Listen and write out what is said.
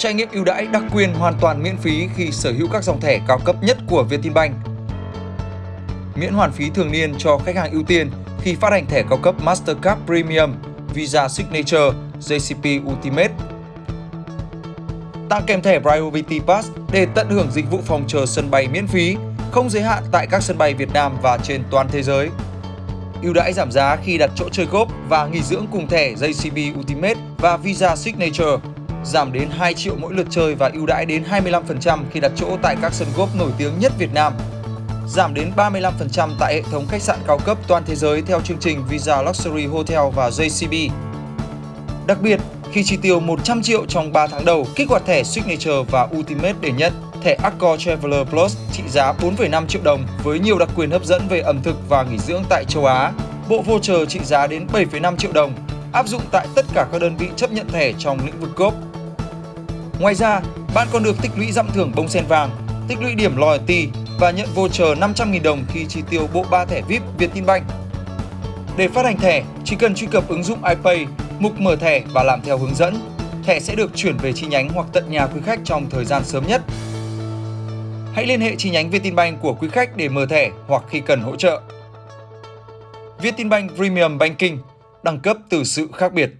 Trải nghiệm ưu đãi đặc quyền hoàn toàn miễn phí khi sở hữu các dòng thẻ cao cấp nhất của Vietinbank. Miễn hoàn phí thường niên cho khách hàng ưu tiên khi phát hành thẻ cao cấp Mastercard Premium, Visa Signature, JCB Ultimate. Tặng kèm thẻ Priority Pass để tận hưởng dịch vụ phòng chờ sân bay miễn phí, không giới hạn tại các sân bay Việt Nam và trên toàn thế giới. Ưu đãi giảm giá khi đặt chỗ chơi góp và nghỉ dưỡng cùng thẻ JCB Ultimate và Visa Signature giảm đến 2 triệu mỗi lượt chơi và ưu đãi đến 25% khi đặt chỗ tại các sân golf nổi tiếng nhất Việt Nam. Giảm đến 35% tại hệ thống khách sạn cao cấp toàn thế giới theo chương trình Visa Luxury Hotel và JCB. Đặc biệt, khi chi tiêu 100 triệu trong 3 tháng đầu, kích hoạt thẻ Signature và Ultimate để nhận thẻ Accor Traveler Plus trị giá 4,5 triệu đồng với nhiều đặc quyền hấp dẫn về ẩm thực và nghỉ dưỡng tại châu Á. Bộ voucher trị giá đến 7,5 triệu đồng, áp dụng tại tất cả các đơn vị chấp nhận thẻ trong lĩnh vực golf. Ngoài ra, bạn còn được tích lũy dặm thưởng bông sen vàng, tích lũy điểm loyalty và nhận voucher 500.000 đồng khi chi tiêu bộ 3 thẻ VIP Vietinbank. Để phát hành thẻ, chỉ cần truy cập ứng dụng iPay, mục mở thẻ và làm theo hướng dẫn. Thẻ sẽ được chuyển về chi nhánh hoặc tận nhà quý khách trong thời gian sớm nhất. Hãy liên hệ chi nhánh Vietinbank của quý khách để mở thẻ hoặc khi cần hỗ trợ. Vietinbank Premium Banking, đẳng cấp từ sự khác biệt.